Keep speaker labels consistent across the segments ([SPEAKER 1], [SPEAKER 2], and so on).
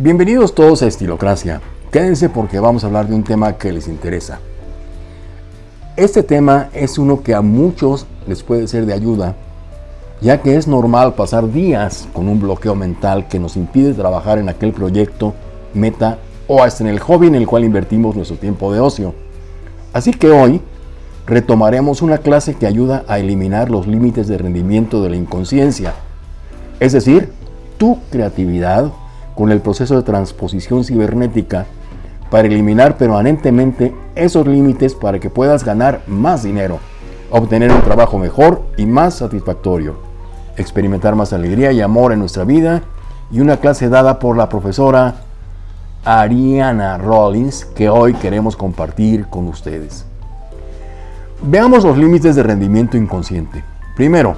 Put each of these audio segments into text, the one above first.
[SPEAKER 1] Bienvenidos todos a Estilocracia. Quédense porque vamos a hablar de un tema que les interesa. Este tema es uno que a muchos les puede ser de ayuda, ya que es normal pasar días con un bloqueo mental que nos impide trabajar en aquel proyecto, meta o hasta en el hobby en el cual invertimos nuestro tiempo de ocio. Así que hoy retomaremos una clase que ayuda a eliminar los límites de rendimiento de la inconsciencia, es decir, tu creatividad con el proceso de transposición cibernética para eliminar permanentemente esos límites para que puedas ganar más dinero, obtener un trabajo mejor y más satisfactorio, experimentar más alegría y amor en nuestra vida y una clase dada por la profesora Ariana Rollins que hoy queremos compartir con ustedes. Veamos los límites de rendimiento inconsciente. Primero,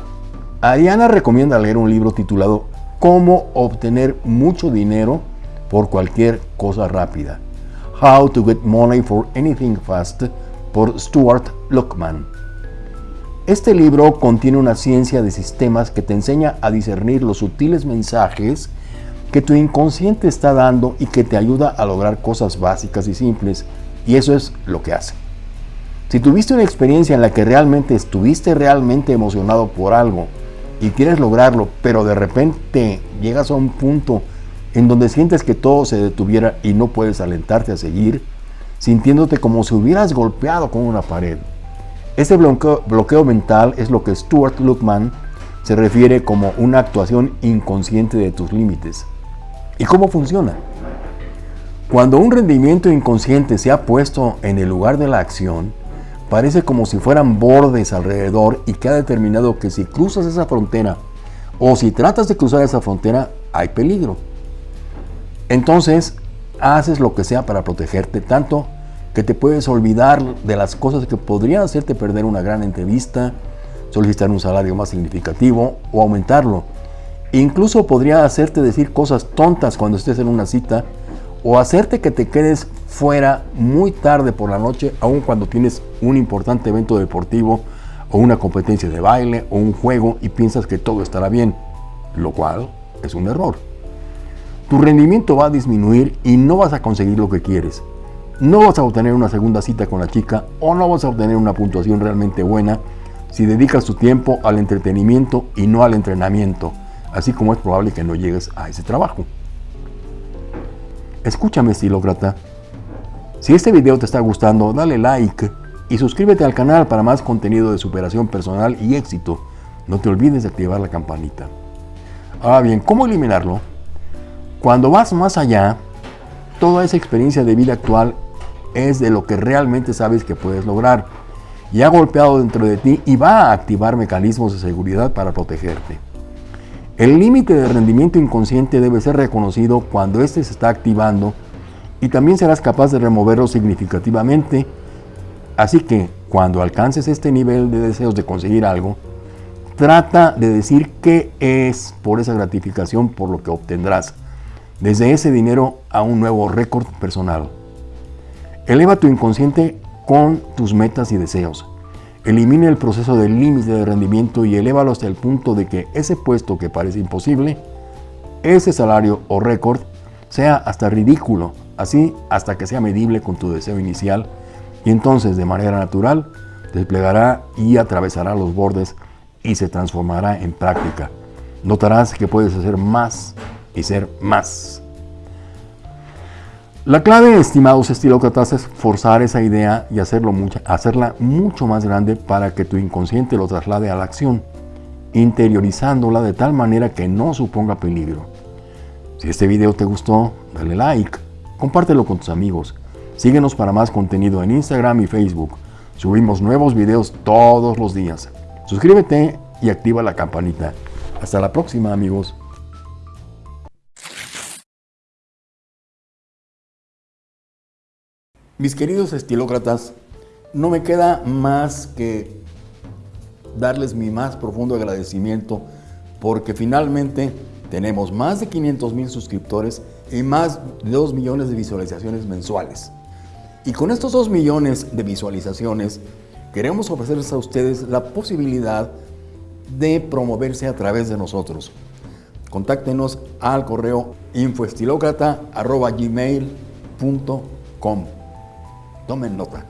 [SPEAKER 1] Ariana recomienda leer un libro titulado cómo obtener mucho dinero por cualquier cosa rápida. How to Get Money for Anything Fast por Stuart Luckman. Este libro contiene una ciencia de sistemas que te enseña a discernir los sutiles mensajes que tu inconsciente está dando y que te ayuda a lograr cosas básicas y simples. Y eso es lo que hace. Si tuviste una experiencia en la que realmente estuviste realmente emocionado por algo y quieres lograrlo, pero de repente llegas a un punto en donde sientes que todo se detuviera y no puedes alentarte a seguir, sintiéndote como si hubieras golpeado con una pared. Este bloqueo, mental es lo que Stuart Luckman se refiere como una actuación inconsciente de tus límites. ¿Y cómo funciona? Cuando un rendimiento inconsciente se ha puesto en el lugar de la acción, Parece como si fueran bordes alrededor y que ha determinado que si cruzas esa frontera o si tratas de cruzar esa frontera, hay peligro. Entonces, haces lo que sea para protegerte tanto que te puedes olvidar de las cosas que podrían hacerte perder una gran entrevista, solicitar un salario más significativo o aumentarlo. Incluso podría hacerte decir cosas tontas cuando estés en una cita o hacerte que te quedes fuera muy tarde por la noche, aun cuando tienes un importante evento deportivo o una competencia de baile o un juego y piensas que todo estará bien, lo cual es un error. Tu rendimiento va a disminuir y no vas a conseguir lo que quieres. No vas a obtener una segunda cita con la chica o no vas a obtener una puntuación realmente buena si dedicas tu tiempo al entretenimiento y no al entrenamiento, así como es probable que no llegues a ese trabajo. Escúchame, estilócrata. Si este video te está gustando, dale like y suscríbete al canal para más contenido de superación personal y éxito. No te olvides de activar la campanita. Ahora bien, ¿cómo eliminarlo? Cuando vas más allá, toda esa experiencia de vida actual es de lo que realmente sabes que puedes lograr y ha golpeado dentro de ti y va a activar mecanismos de seguridad para protegerte. El límite de rendimiento inconsciente debe ser reconocido cuando éste se está activando y también serás capaz de removerlo significativamente. Así que cuando alcances este nivel de deseos de conseguir algo, trata de decir qué es por esa gratificación por lo que obtendrás, desde ese dinero a un nuevo récord personal. Eleva tu inconsciente con tus metas y deseos. Elimine el proceso del límite de rendimiento y elévalo hasta el punto de que ese puesto que parece imposible, ese salario o récord, sea hasta ridículo, así hasta que sea medible con tu deseo inicial y entonces de manera natural desplegará y atravesará los bordes y se transformará en práctica. Notarás que puedes hacer más y ser más. La clave, estimados estilócratas, es forzar esa idea y hacerla mucho más grande para que tu inconsciente lo traslade a la acción, interiorizándola de tal manera que no suponga peligro. Si este video te gustó, dale like, compártelo con tus amigos, síguenos para más contenido en Instagram y Facebook. Subimos nuevos videos todos los días. Suscríbete y activa la campanita. Hasta la próxima amigos. Mis queridos estilócratas, no me queda más que darles mi más profundo agradecimiento porque finalmente tenemos más de 500 mil suscriptores y más de 2 millones de visualizaciones mensuales. Y con estos 2 millones de visualizaciones queremos ofrecerles a ustedes la posibilidad de promoverse a través de nosotros. contáctenos al correo infoestilocrata.gmail.com. Tomen nota.